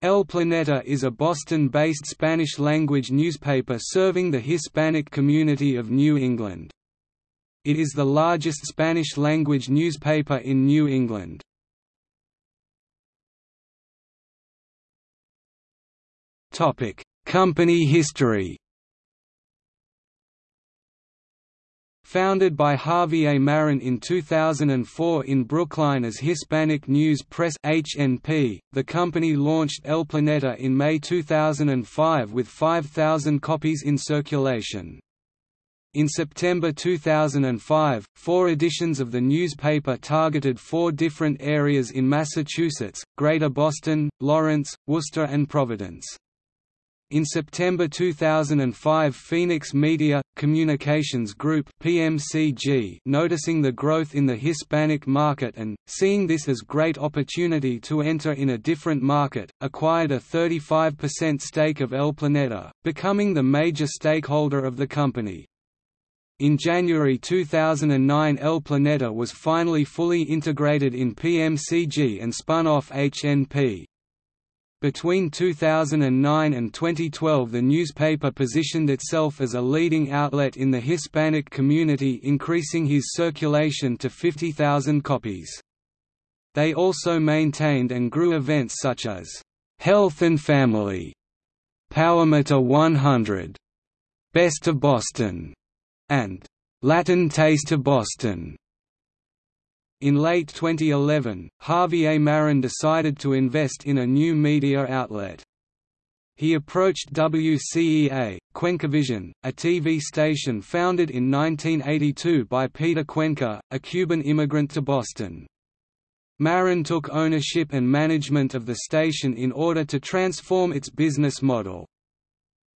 El Planeta is a Boston-based Spanish-language newspaper serving the Hispanic community of New England. It is the largest Spanish-language newspaper in New England. Company history Founded by Javier. Marin in 2004 in Brookline as Hispanic News Press HNP, the company launched El Planeta in May 2005 with 5,000 copies in circulation. In September 2005, four editions of the newspaper targeted four different areas in Massachusetts, Greater Boston, Lawrence, Worcester and Providence. In September 2005 Phoenix Media, Communications Group PMCG noticing the growth in the Hispanic market and, seeing this as great opportunity to enter in a different market, acquired a 35% stake of El Planeta, becoming the major stakeholder of the company. In January 2009 El Planeta was finally fully integrated in PMCG and spun off HNP. Between 2009 and 2012 the newspaper positioned itself as a leading outlet in the Hispanic community increasing his circulation to 50,000 copies. They also maintained and grew events such as, "'Health and Family", "'Powermeter 100", "'Best of Boston", and "'Latin Taste of Boston' In late 2011, Javier. Marin decided to invest in a new media outlet. He approached WCEA, Cuencavision, a TV station founded in 1982 by Peter Cuenca, a Cuban immigrant to Boston. Marin took ownership and management of the station in order to transform its business model.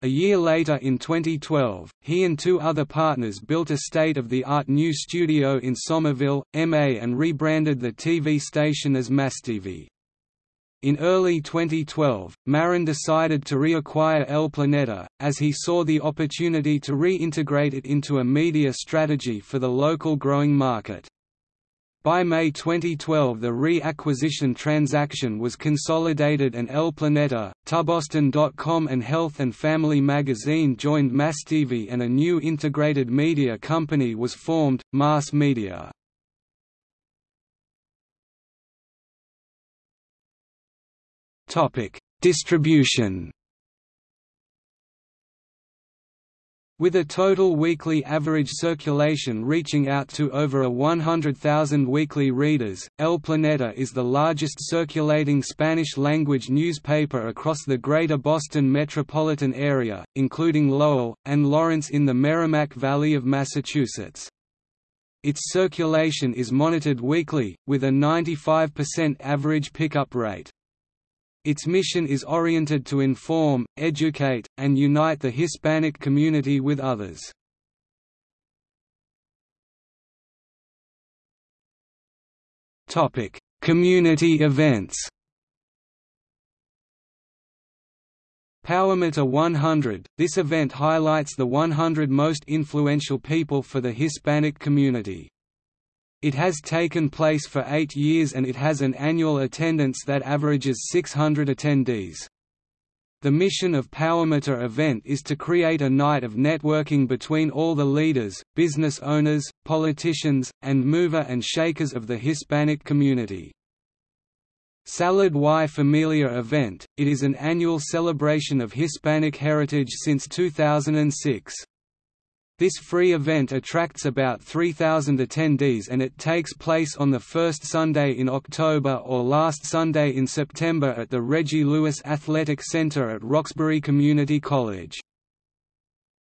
A year later in 2012, he and two other partners built a state-of-the-art new studio in Somerville, MA and rebranded the TV station as MassTV. In early 2012, Marin decided to reacquire El Planeta, as he saw the opportunity to reintegrate it into a media strategy for the local growing market. By May 2012 the re-acquisition transaction was consolidated and El Planeta, Tuboston.com and Health and Family magazine joined MassTV and a new integrated media company was formed, Mass Media. Distribution With a total weekly average circulation reaching out to over a 100,000 weekly readers, El Planeta is the largest circulating Spanish-language newspaper across the Greater Boston metropolitan area, including Lowell, and Lawrence in the Merrimack Valley of Massachusetts. Its circulation is monitored weekly, with a 95% average pickup rate. Its mission is oriented to inform, educate, and unite the Hispanic community with others. Community events Powermeter 100 – This event highlights the 100 most influential people for the Hispanic community. It has taken place for eight years and it has an annual attendance that averages 600 attendees. The mission of Powermeter event is to create a night of networking between all the leaders, business owners, politicians, and mover and shakers of the Hispanic community. Salud y Familia event, it is an annual celebration of Hispanic heritage since 2006. This free event attracts about 3,000 attendees and it takes place on the first Sunday in October or last Sunday in September at the Reggie Lewis Athletic Center at Roxbury Community College.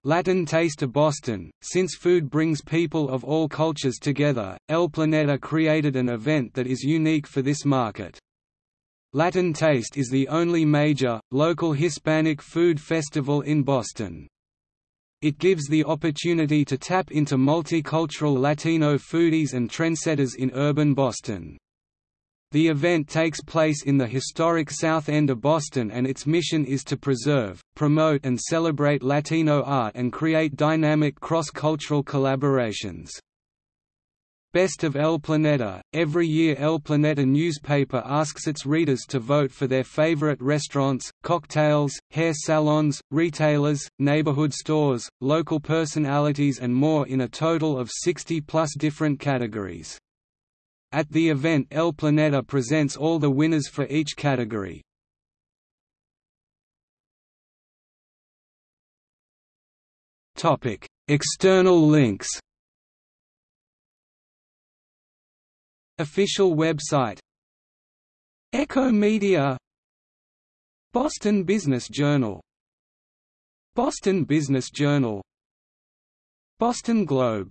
Latin Taste of Boston, since food brings people of all cultures together, El Planeta created an event that is unique for this market. Latin Taste is the only major, local Hispanic food festival in Boston. It gives the opportunity to tap into multicultural Latino foodies and trendsetters in urban Boston. The event takes place in the historic South End of Boston and its mission is to preserve, promote and celebrate Latino art and create dynamic cross-cultural collaborations. Best of El Planeta. Every year El Planeta newspaper asks its readers to vote for their favorite restaurants, cocktails, hair salons, retailers, neighborhood stores, local personalities and more in a total of 60 plus different categories. At the event El Planeta presents all the winners for each category. External links Official website. Echo Media. Boston Business Journal. Boston Business Journal. Boston Globe